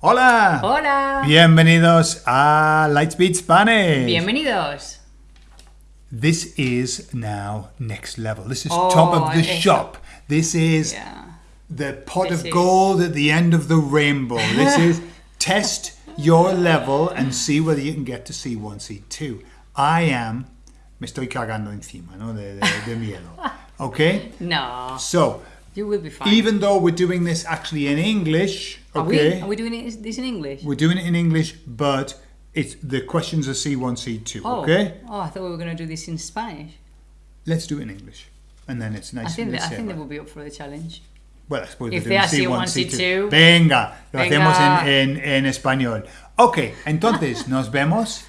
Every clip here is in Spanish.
Hola. Hola. Bienvenidos a Lightspeed Spanish. Bienvenidos. This is now next level. This is Oh, top of the eso. shop. This is Yeah. the pot This of is- gold at the end of the rainbow. This is test your level and see whether you can get to C1, C2. I am, me estoy cagando encima, ¿no? De, de, de miedo. Okay? No, So, you will be fine. even though we're doing this actually in English, Are we? okay? Are we doing it- this in English? We're doing it in English, but it's the questions are C1, C2, oh. okay? Oh, I thought we were going to do this in Spanish. Let's do it in English. And then it's nice I think and they, I think they will be up for the challenge. Well, I suppose If we're they doing are C1, C1, C2. C2. Venga, lo Venga. hacemos en, en, en español. Ok, entonces nos vemos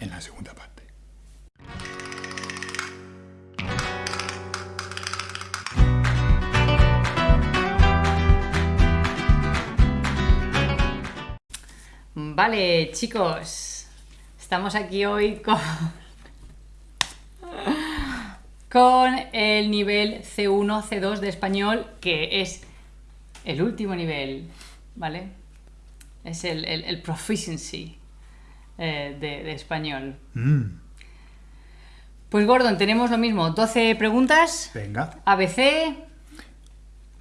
en la segunda parte. Vale, chicos. Estamos aquí hoy con. con el nivel C1, C2 de español, que es el último nivel, ¿vale? Es el, el- el proficiency eh, de, de español. Mm, Pues Gordon, tenemos lo mismo, 12 preguntas, venga, ABC.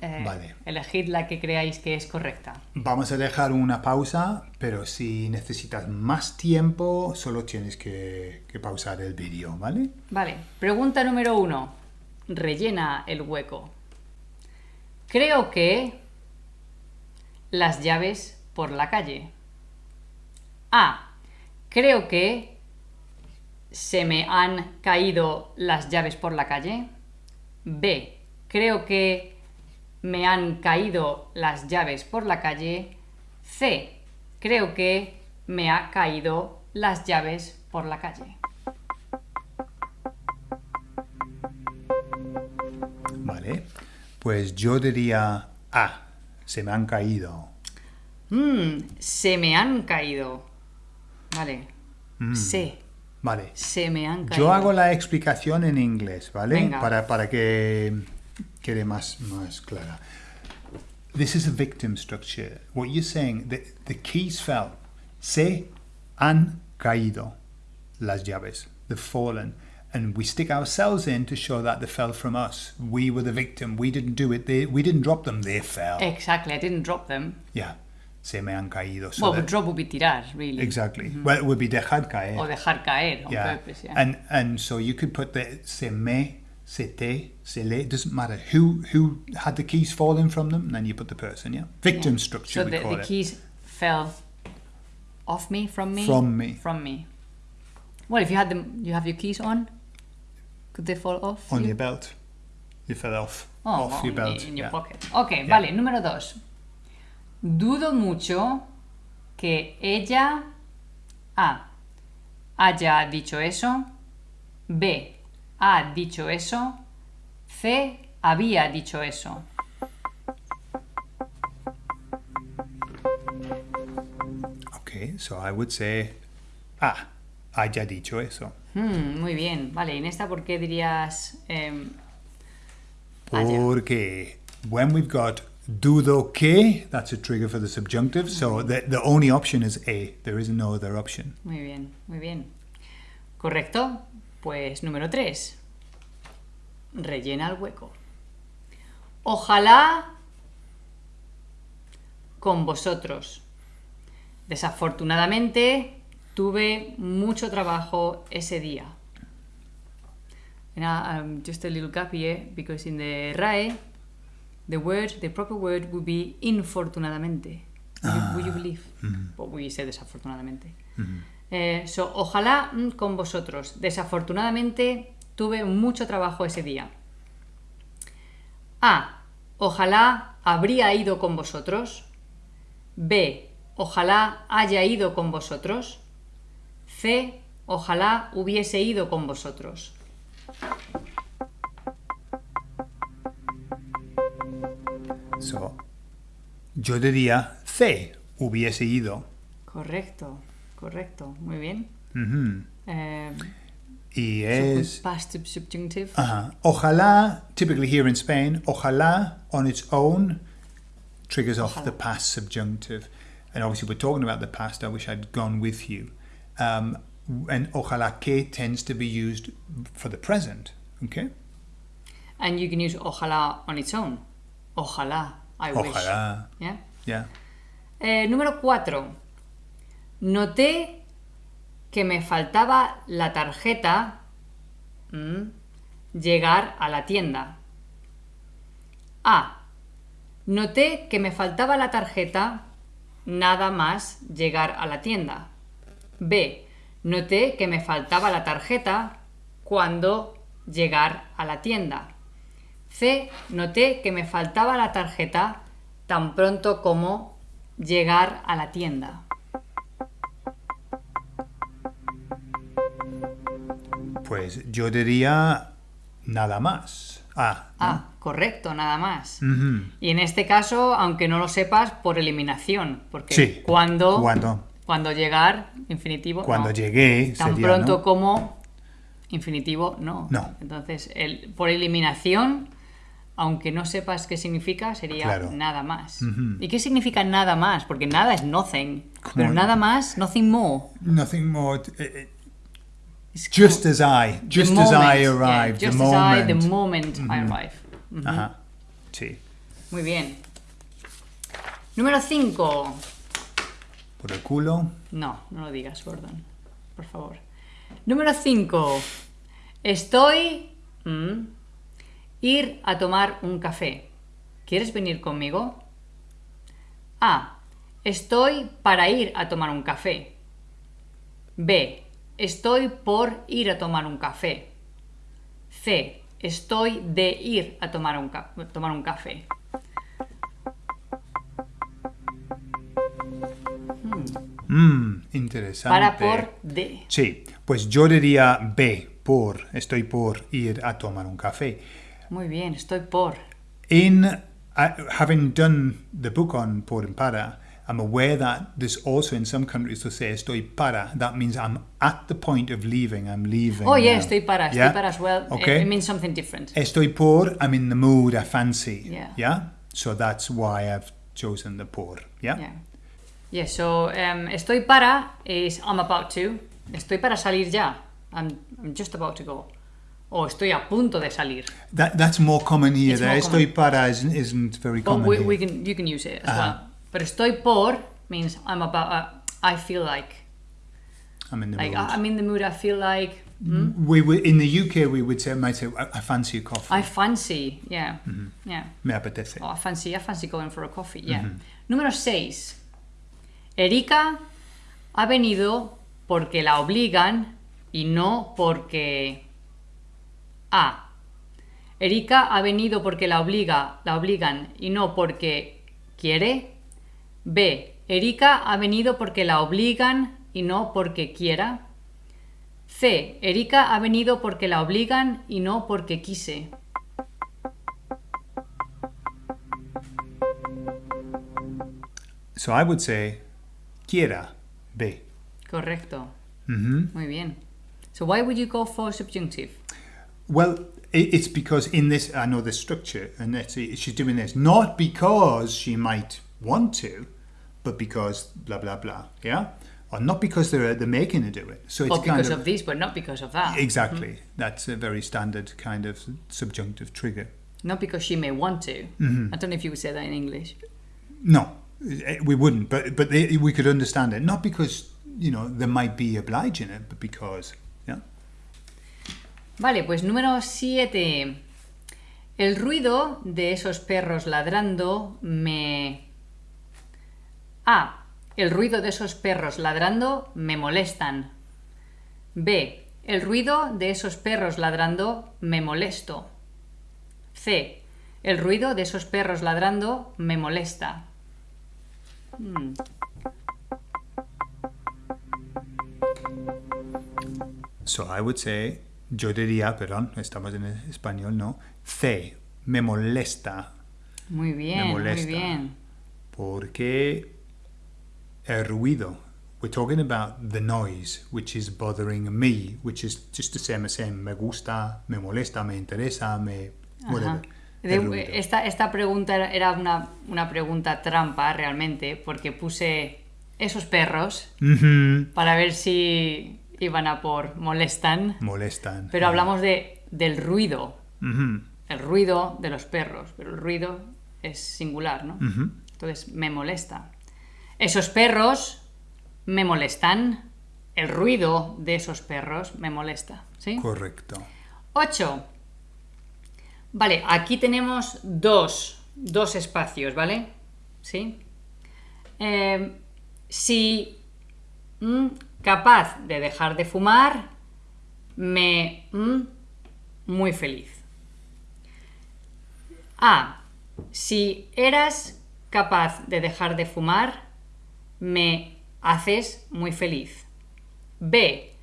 Eh, Vale. Elegid la que creáis que es correcta. vamos a dejar una pausa, pero si necesitas más tiempo, solo tienes que, que pausar el vídeo, ¿vale? Vale, pregunta número uno. Rellena el hueco. Creo que las llaves por la calle. A. Creo que se me han caído las llaves por la calle. B. Creo que me han caído las llaves por la calle. C. Creo que me ha caído las llaves por la calle. Vale, pues yo diría A, se me han caído. Mm, se me han caído. Vale. Se. Vale, Se me han caído. Yo hago la explicación en inglés, ¿vale? Venga. Para, para que quede más, más clara. This is a victim structure. What you're saying, the, the keys fell. Se han caído las llaves. They've fallen. And we stick ourselves in to show that they fell from us. We were the victim. We didn't do it. They, we didn't drop them. They fell. Exactly, I didn't drop them. yeah. Se me han caído. So well, but drop would be tirar, really. exactly. Mm-hmm. Well, it would be dejar caer. O dejar caer on yeah. purpose, yeah. And and so you could put the se me, se te, se le. It doesn't matter who who had the keys falling from them, and then you put the person. Yeah. Victim structure so we the, call the it. keys fell off me, from me? From me. From me. Well, if you had them, you have your keys on, could they fall off? on you? your belt. You fell off Oh, off your belt. In, your yeah. pocket. Ok, vale, número dos. Dudo mucho que ella A. haya dicho eso. B. Ha dicho eso. C. Había dicho eso. Okay, so I would say, ah, haya dicho eso. Hmm, muy bien. Vale, y en esta, ¿por qué dirías em? Porque when we've got dudo que, that's a trigger for the subjunctive. So the the only option is a. There is no other option. Muy bien, muy bien. Correcto. Pues número 3. Rellena el hueco. Ojalá con vosotros. Desafortunadamente tuve mucho trabajo ese día. Now, um, just a little gap here because in the RAE the word, the proper word would be infortunadamente. Would you, would you believe? But we say desafortunadamente. Eh, so, ojalá mm, con vosotros. Desafortunadamente tuve mucho trabajo ese día. A. Ojalá habría ido con vosotros. B. Ojalá haya ido con vosotros. C. Ojalá hubiese ido con vosotros. So, yo diría C, hubiese ido. Correcto, correcto. Muy bien. Ujú. Eh, Y es... past subjunctive. Ajá. Ojalá, typically here in Spain, ojalá on its own triggers off the past subjunctive. And obviously, we're talking about the past. I wish I'd gone with you. Um, and ojalá que tends to be used for the present. Okay? And you can use ojalá on its own. Ojalá, I wish. Ojalá. Yeah? Yeah. Eh, número 4. Noté que me faltaba la tarjeta mm, llegar a la tienda. A. Noté que me faltaba la tarjeta nada más llegar a la tienda. B. Noté que me faltaba la tarjeta cuando llegar a la tienda. C. Noté que me faltaba la tarjeta tan pronto como llegar a la tienda. Pues yo diría nada más. Ah. Ah, correcto, nada más. Y en este caso, aunque no lo sepas, por eliminación, porque Sí. cuando, Cuando, cuando llegar, infinitivo, cuando no. llegué tan sería, pronto ¿no? como infinitivo, no. No. Entonces, el, por eliminación, aunque no sepas qué significa, sería Claro. nada más. ¿Y qué significa nada más? Porque nada es nothing. Pero nada más, nothing more. Nothing more. t- eh, Es just as I, just as I moment, yeah, arrived, the just as I, the moment. moment I arrive. Ajá. Sí. Muy bien. Número 5. Por el culo. No, no lo digas, Gordon. Por favor. Número 5. Estoy... mm, ir a tomar un café. ¿Quieres venir conmigo? A. Estoy para ir a tomar un café. B. Estoy por ir a tomar un café. C. Estoy de ir a tomar un, ca- tomar un café. Mmm, interesante. Para por de. Sí, pues yo diría B, por, estoy por ir a tomar un café. Muy bien, estoy por. In having done the book on por and para, I'm aware that there's also in some countries to say estoy para. That means I'm at the point of leaving. I'm leaving. Oh yeah, now. estoy para, estoy para as well. Okay. It, means something different. Estoy por, I'm in the mood, I fancy. Yeah. Yeah. So that's why I've chosen the por. Yeah? Yeah. Yeah, so um, estoy para is I'm about to. Estoy para salir ya. I'm, I'm just about to go. O estoy a punto de salir. That, that's more common here. More Estoy para isn't, isn't very But common we, we can, you can use it as Uh-huh. well. But estoy por means I'm about, uh, I feel like. I'm in the Like, mood. I- I'm in the mood, I feel like. we would, in the UK, we would say, might say, I, I fancy a coffee. I fancy, yeah. Mm-hmm. Yeah. Me apetece. Oh, I fancy, I fancy going for a coffee, yeah. Mm-hmm. Número 6. Erika ha venido porque la obligan y no porque... A. Erika ha venido porque la obliga, la obligan y no porque quiere. B. Erika ha venido porque la obligan y no porque quiera. C. Erika ha venido porque la obligan y no porque quise. So I would say, quiera, B. Correcto. hmm Muy bien. So why would you go for subjunctive? Well, it's because in this, I know the structure, and she's doing this not because she might want to, but because blah blah blah, yeah, or not because they're they're making her do it. So it's Or kind because of, of this, but not because of that. exactly that's a very standard kind of subjunctive trigger. Not because she may want to. Mm-hmm. I don't know if you would say that in English. No, eh, we wouldn't, but but they, we could understand it not because you know they might be obliging it, but because yeah. Vale, pues número siete. El ruido de esos perros ladrando me... A. El ruido de esos perros ladrando me molestan. B. El ruido de esos perros ladrando me molesto. C. El ruido de esos perros ladrando me molesta. Hmm, So I would say, yo diría, perdón, estamos en español, ¿no? C, me molesta, Muy bien, muy molesta. bien. porque ruido. We're talking about the noise, which is bothering me, which is just the same as saying me gusta, me molesta, me interesa, me whatever. De- el esta, esta pregunta era- una, una pregunta trampa realmente, porque puse esos perros Ujú. para ver si iban a por molestan, Molestan. pero hablamos de, del ruido, Ujú. el ruido de los perros, pero el ruido es singular, ¿no? Entonces, me molesta. Esos perros me molestan. El ruido de esos perros me molesta. ¿Sí? Correcto. 8. Vale, aquí tenemos dos, dos espacios, ¿vale? ¿Sí? Eh, si mm, capaz de dejar de fumar, me mm, muy feliz. A. Si eras capaz de dejar de fumar, me haces muy feliz. B.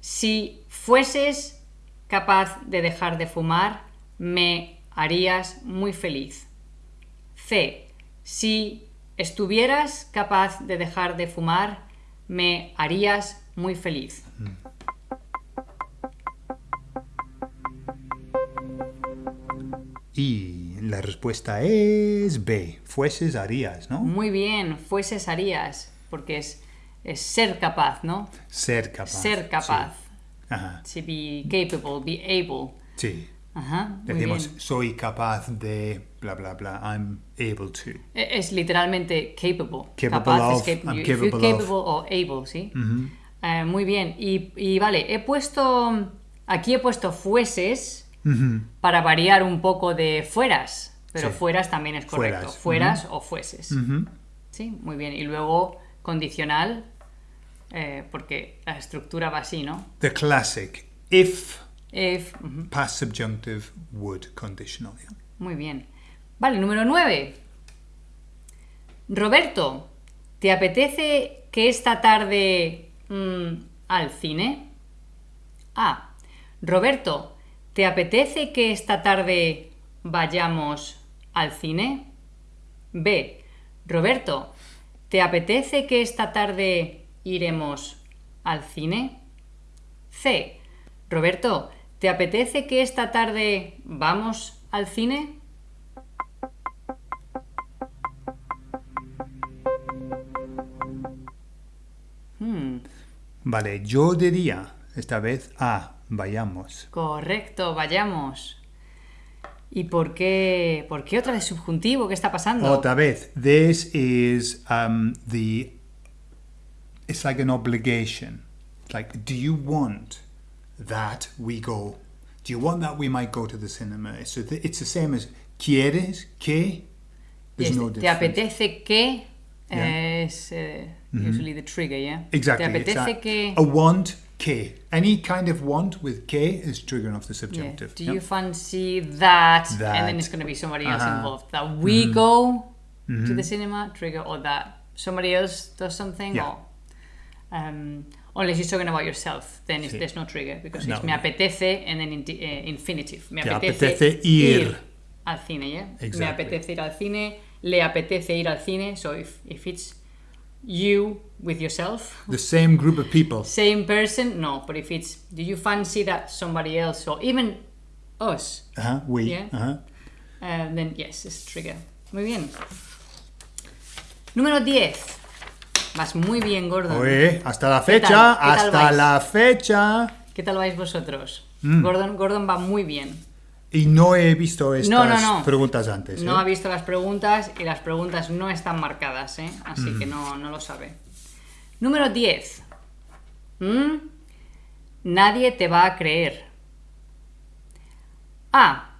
Si fueses capaz de dejar de fumar, me harías muy feliz. C. Si estuvieras capaz de dejar de fumar, me harías muy feliz. Y la respuesta es B. Fueses, harías, ¿no? Muy bien, fueses harías, porque es, es ser capaz, ¿no? Ser capaz. Ser capaz. Sí. Ajá. To be capable, be able. Sí. Ajá, Decimos, bien. soy capaz de bla, bla, bla. I'm able to. E- Es literalmente capable. Capable Capaz of, es cap- I'm you- if you're capable capable o able, ¿sí? Eh, muy bien. Y, y vale, he puesto. Aquí he puesto fueses Para variar un poco de fueras. Pero Sí. fueras también es correcto. Fueras, Fueras o fueses. Sí, muy bien. Y luego condicional, eh, porque la estructura va así, ¿no? The classic. If If, past subjunctive would conditional. yeah. muy bien. Vale, número 9. Roberto, ¿te apetece que esta tarde mm, al cine? A. Roberto, ¿te apetece que esta tarde vayamos al cine? B. Roberto, ¿te apetece que esta tarde iremos al cine? C. Roberto, ¿te apetece que esta tarde vamos al cine? Hmm, Vale, yo diría esta vez A. Vayamos. correcto, vayamos. ¿Y por qué, por qué otra vez subjuntivo? ¿Qué está pasando? Otra vez. This is um, the. It's like an obligation. Like, do you want that we go? Do you want that we might go to the cinema? So th- it's the same as quieres que. There's Yes, no ¿Te apetece que? Yeah. Es eh, usually the trigger, yeah? Exactly. ¿Te it's apetece que? a want que. Any kind of want with K is triggering off the Yeah. subjunctive. Do Yep. you fancy that? that? And then it's going to be somebody else Uh-huh. involved. That we go to the cinema, trigger, or that somebody else does something, Yeah. or um, unless you're talking about yourself, then Sí. there's no trigger because No. it's me apetece and then in, uh, infinitive. Me apetece, apetece ir. al cine, yeah. Exactly. Me apetece ir al cine. Le apetece ir al cine. So if if it's you with yourself, The same group of people. same person, no. But if it's do you fancy that somebody else or even us, Uh-huh. We. Yeah. Uh-huh. uh, then yes, it's trigger. Muy bien. Número 10. Vas muy bien, Gordon. Oye, hasta la ¿Qué fecha, tal? ¿Qué tal hasta vais? la fecha. ¿Qué tal vais vosotros? Mm. Gordon, Gordon va muy bien. Y no he visto estas No, no, no. preguntas antes. No ¿eh? ha visto las preguntas y las preguntas no están marcadas, ¿eh? así Mm. que no, no lo sabe. Número 10. ¿Mm? Nadie te va a creer. A.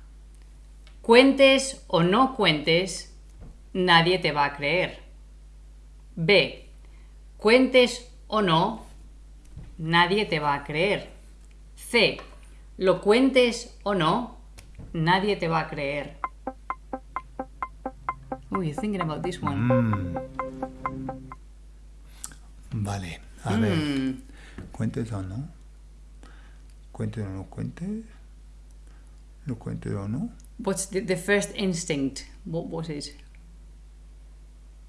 Cuentes o no cuentes, nadie te va a creer. B. Cuentes o no, nadie te va a creer. C. Lo cuentes o no, nadie te va a creer. Oh, you're thinking about this one. Mm. Vale, a ver. Mm. ¿Cuentes o no? ¿Cuentes o no cuentes? ¿Lo cuentes o no? What's the, the first instinct? What was it?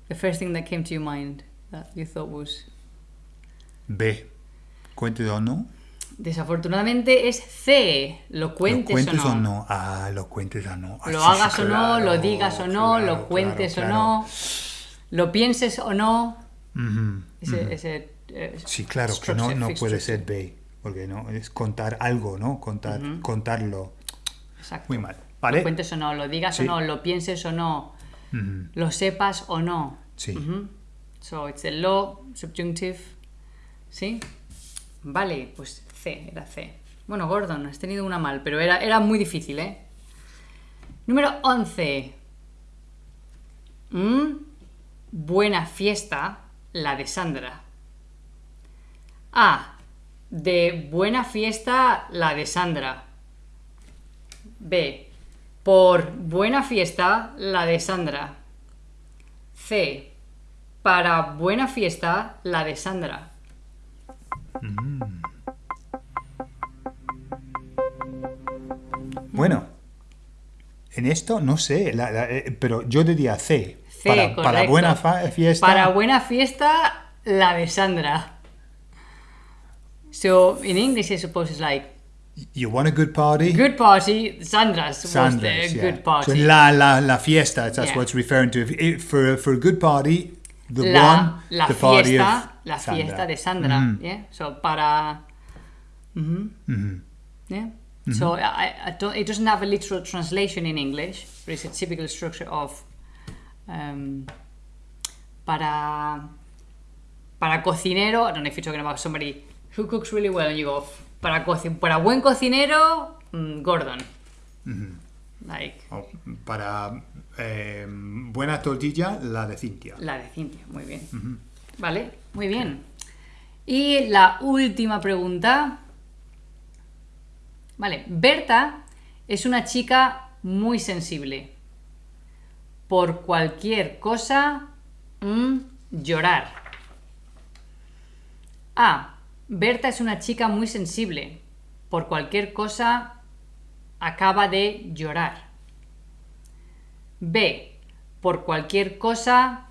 The first thing that came to your mind that you thought was. B. ¿Cuentes o no? Desafortunadamente es C. ¿Lo ¿Lo cuentes, o, o no? Ah, lo cuentes o no. Ah, Lo sí, sí, hagas o no, lo digas o no, claro, lo cuentes claro, o no, lo pienses o no. Ese, ese, eh, Sí, claro, que no, no puede ser B, porque no es contar algo, ¿no? Contar, contarlo. Exacto. Muy mal, Lo ¿vale? cuentes o no, lo digas Sí. o no, lo pienses o no, lo sepas o no. Sí. So it's the law, subjunctive. ¿Sí? Vale, pues Era C. Bueno, Gordon, has tenido una mal, pero era, era muy difícil, ¿eh? Número 11. Mm, Buena fiesta, la de Sandra. A. De buena fiesta, la de Sandra. B. Por buena fiesta, la de Sandra. C. Para buena fiesta, la de Sandra. Bueno, en esto no sé, la- la- eh, pero yo diría C. C, para, buena fa- fiesta. Para buena fiesta, la de Sandra. So in English, I suppose it's like You want a good party? good party. Sandra's was Sandra's, the yeah. good party. So la, la, la fiesta, that's Yeah. what it's referring to. If, for, for a good party, the la, one, la the party fiesta, la Sandra. fiesta de Sandra. Mhm. Yeah. So para. Mhm. Mhm. Yeah. So I, I don't, it doesn't have a literal translation in English, but it's a typical structure of um, para para cocinero. I don't know if you're talking about somebody who cooks really well, and you go para para buen cocinero, mm, Gordon. Like Oh, para eh, buena tortilla, la de Cintia. la de Cintia, muy bien. Vale, muy bien. Y la última pregunta. Vale, Berta es una chica muy sensible. Por cualquier cosa, mm, llorar. A. Berta es una chica muy sensible. Por cualquier cosa, acaba de llorar. B. Por cualquier cosa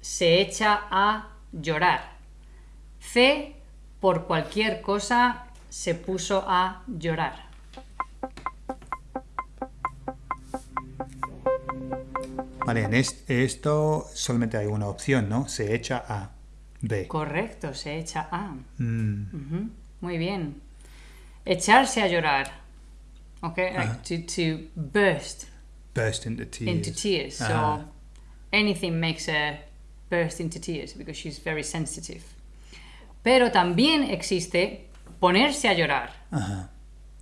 se echa a llorar. C. Por cualquier cosa se puso a llorar. Vale, en est- esto solamente hay una opción, ¿no? Se echa a B. Correcto, se echa a. Mm, Muy bien. Echarse a llorar. Ok, like to, to burst burst into tears. into tears. So anything makes her burst into tears because she's very sensitive. Pero también existe ponerse a llorar. Ajá,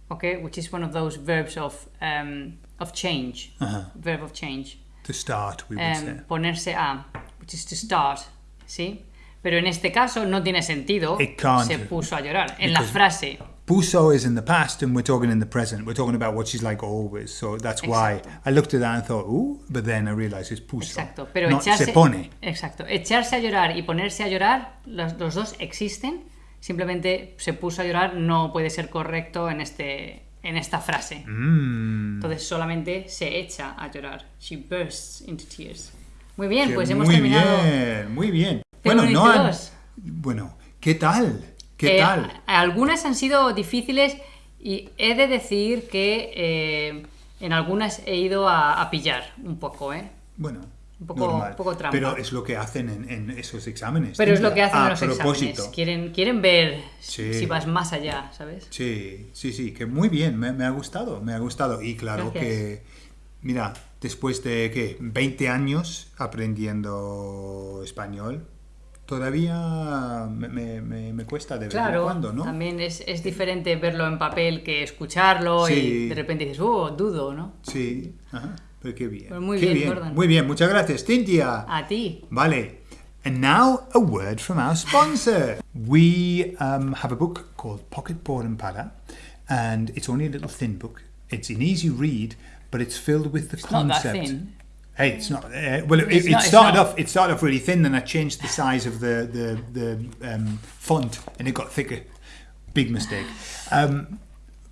okay, which is one of those verbs of um, of change, Ajá. verb of change. To start, we would Um, say. ponerse a, which is to start, ¿sí? Pero en este caso no tiene sentido. It can't. Se puso a llorar. En la frase. Puso is in the past, and we're talking in the present. We're talking about what she's like always. So that's why Exacto. I looked at that and thought, ooh, but then I realized it's puso. Exacto. Pero echarse. se pone. Exacto. Echarse a llorar y ponerse a llorar, los, los dos existen. Simplemente se puso a llorar no puede ser correcto en este en esta frase. Mm. Entonces solamente se echa a llorar. She bursts into tears. Muy bien, Que pues hemos muy terminado. bien, muy bien. Bueno, no han-. Bueno, ¿qué tal? ¿Qué Eh, tal? Algunas han sido difíciles y he de decir que eh, en algunas he ido a, a pillar un poco, ¿eh? Bueno, un poco- normal. un poco trampa. Pero es lo que hacen en, en esos exámenes. Pero es lo que hacen en los propósito. exámenes. Quieren, quieren ver Sí. si vas más allá, ¿sabes? Sí, sí, sí, que muy bien, me, me ha gustado, me ha gustado. Y claro Gracias. que, mira, después de, ¿qué? 20 años aprendiendo español, todavía me, me- me- cuesta de vez en Claro, cuando, ¿no? también es, es diferente verlo en papel que escucharlo y de repente dices, oh, dudo, ¿no? Sí, ajá, pero qué bien. Pues muy qué bien, Gordon. Muy bien, muchas gracias, Cintia. A ti. Vale. And now a word from our sponsor. We um, have a book called Pocket Board and Para, and it's only a little thin book. It's an easy read, but it's filled with the It's not concept. that thin. Hey, it's not. Uh, well, it, it, not- it's started not. off. It started off really thin, then I changed the size of the the the um, font, and it got thicker. Big mistake. Um,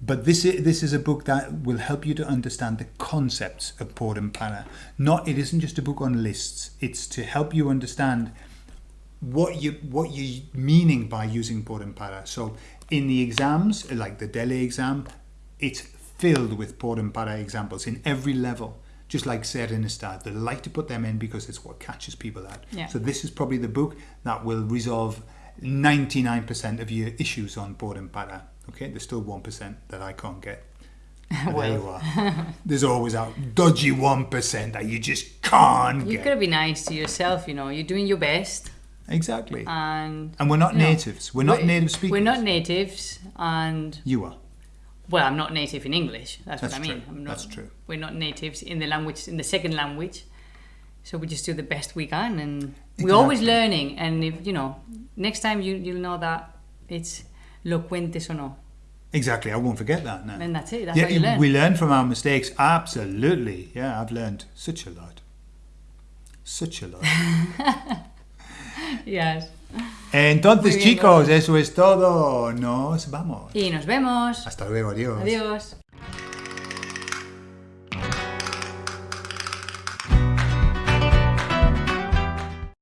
but this is, this is a book that will help you to understand the concepts of Port and Para. Not it isn't just a book on lists. It's to help you understand what you what you meaning by using Port and Para. So in the exams, like the Delhi exam, it's filled with por and para examples in every level. Just like Serenistad, they like to put them in because it's what catches people out. Yeah. So this is probably the book that will resolve 99% of your issues on por and para. Okay, there's still 1% that I can't get. There you are. There's always a dodgy 1% that you just can't You get. gotta be nice to yourself, you know. You're doing your best, Exactly. and and we're not know, natives. We're not native speakers. We're not natives, and You are. well, I'm not native in English. That's, That's what I mean. true. I'm not, That's true. We're not natives in the language, in the second language. So we just do the best we can, and we're always Exactly. learning. And if you know, next time you you'll know that it's lo cuentes o no, Exactly. I won't forget that now. and that's it. That's yeah, how you learn. we learn from our mistakes. Absolutely. Yeah, I've learned such a lot. Such a lot. Yes. Entonces, bien, chicos, eso es todo. Nos vamos. Y nos vemos. Hasta luego. Adiós. Adiós.